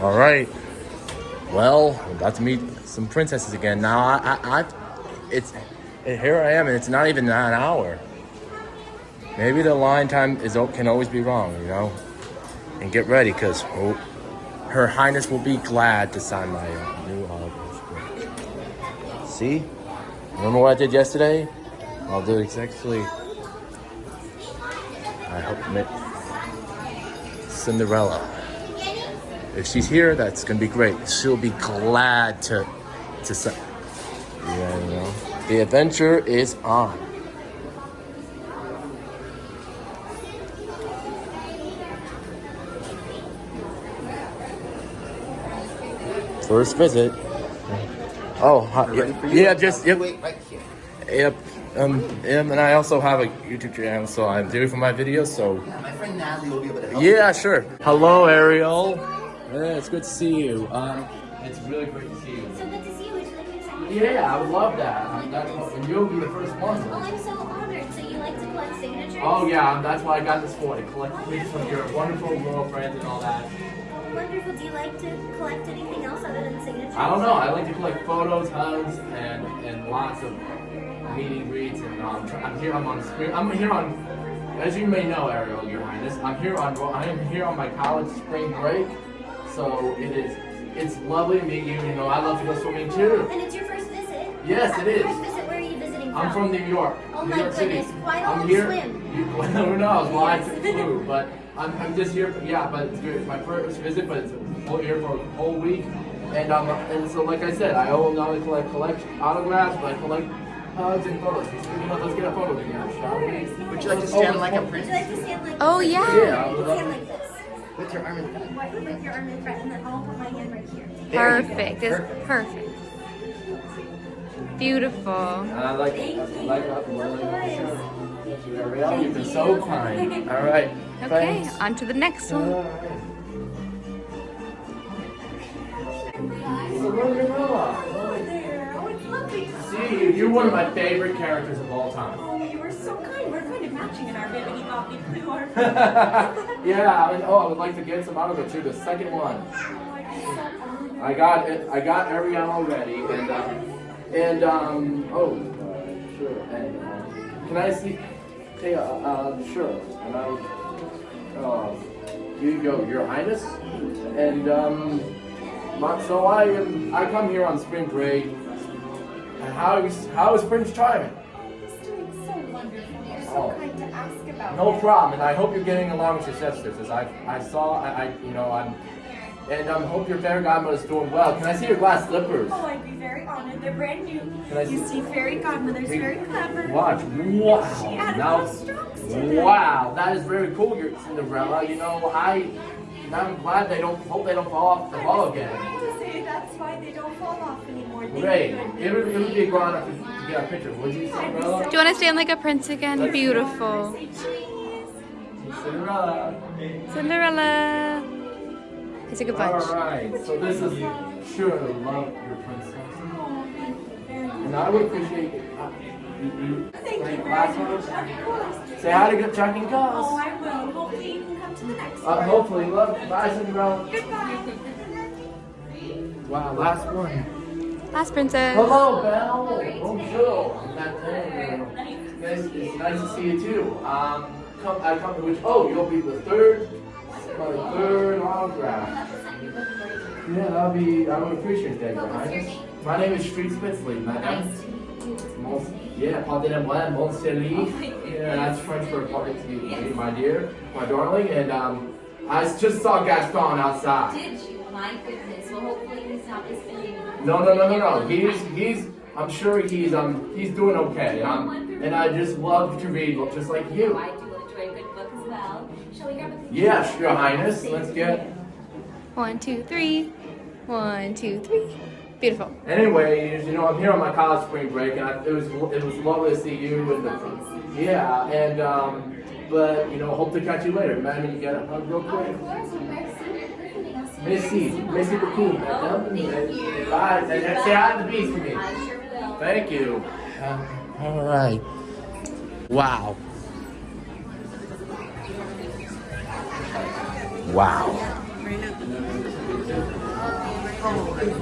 All right. Well, I'm about to meet some princesses again. Now, I, I, I it's here I am, and it's not even an hour. Maybe the line time is can always be wrong, you know. And get ready, cause oh, Her Highness will be glad to sign my uh, new autograph. See? Remember what I did yesterday? I'll do it exactly. I hope Cinderella. If she's here, that's gonna be great. She'll be glad to to say. Yeah, you know. The adventure is on. First visit. Oh, hi, yeah, yeah, just yep. Wait right here. Yep. Um, and I also have a YouTube channel, so I'm doing for my videos. So Yeah, my friend Natalie will be able to help. yeah, sure. Hello, Ariel. Yeah, it's good to see you. Um, it's really great to see you. So good to see you. Would you like me to sign Yeah, I would love that. Um, that's what, and you'll be the first one. Oh, I'm so honored. So you like to collect signatures? Oh yeah, um, that's why I got this for to collect pictures of your wonderful girlfriend and all that. Oh, wonderful. Do you like to collect anything else other than signatures? I don't know. I like to collect photos, hugs, and and lots of meeting greets. And um, I'm here. I'm on screen. I'm here on. As you may know, Ariel, Your Highness, I'm here on. I am here on my college spring break. So it is. It's lovely to meet you. You know, I love to go swimming too. And it's your first visit? Yes, it is. First visit. Where are you visiting from? I'm from New York. Oh New my York City. goodness, why I'm don't here. swim? You, who knows? Well, I Yes. took flu, but I'm, I'm just here. For, yeah, but it's good. It's my first visit, but it's full here for a whole week. And um, and so like I said, I will not only collect collect autographs, but I collect hugs and photos. You know, let's get a photo together, shall we? Would you like to stand like a Would prince you like to stand like Oh, this? yeah. Yeah, with your arm in front? What, with your arm in front, and then I'll put my hand right here. There. Perfect. It's perfect. Beautiful. And I like Thank I you. like Of course. Ariel, you've been so kind. All right. Okay, Thanks. on to the next one. You're one of my favorite characters of all time. Oh, you were so kind. We're kind of matching in our bibbidi bobbidi blue yeah, I mean, oh, I would like to get some autographs too. The second one. I'd be so honored. I got it. I got Ariel already, and um, and um, oh, uh, sure. And uh, can I see? Hey, uh, uh, sure. And I, uh, here you go, Your Highness. And um, so I am. I come here on spring break. And how is how is Prince Charming? He's doing so wonderful. You're so Oh. kind to ask about No him. problem, and I hope you're getting along with your sisters. As I, I saw, I, I you know, I'm, and I um, hope your fairy godmother's doing well. Can I see your glass slippers? Oh, I'd be very honored. They're brand new. Can I You see- see, fairy godmother's very clever. Watch, wow. She added Now, strokes wow, that is very cool, your Cinderella. You know, I, I'm glad they don't, hope they don't fall off the ball again. I was to say that's why they don't fall off anymore. Thank Great. It would, it would be a good honor to, to get a picture. Would you, Cinderella? Do you want to stand like a prince again? Beautiful. Say. Cinderella. Cinderella. It's a good bunch. All right. So this is sure to love your princess. Oh, thank you very much. And I would appreciate it. uh, you- you- Thank you very much. Of course. Say hi to good Chuck and Oh, I will. Hopefully you can come to the next Uh, one. hopefully, love. Bye, Cinderella. Goodbye. Wow, last one. Last princess. Hello, Belle. Bonjour. I'm not there. Nice, it's nice to see you too. Um, come, I come to which? Oh, you'll be the third, my third autograph. Yeah, that'll be. I would appreciate that, Your Highness. My name is Street Spitzley, madam. Mon, yeah, pardonnez-moi, mon chéri. Yeah, that's French for pardon to you, my dear, my darling. And um, I just saw Gaston outside. Did you? My goodness. Well, hopefully he's not misbehaving. No, no, no, no, no. He's he's. I'm sure he's um he's doing okay. Um, and I just love to read, just like you. I do enjoy a good book as well. Shall we grab a picture? Yes, Your Highness. Let's get. One, two, three. One, two, three. Beautiful. Anyways, you know I'm here on my college spring break, and I, it was it was lovely to see you and the yeah, and um, but you know hope to catch you later. Madam, you get a hug real quick. Of course, Oh, madame. thank you. Bye. Say say hi to the beast for me. I sure will. Thank you. all right. Wow. Wow. Probably.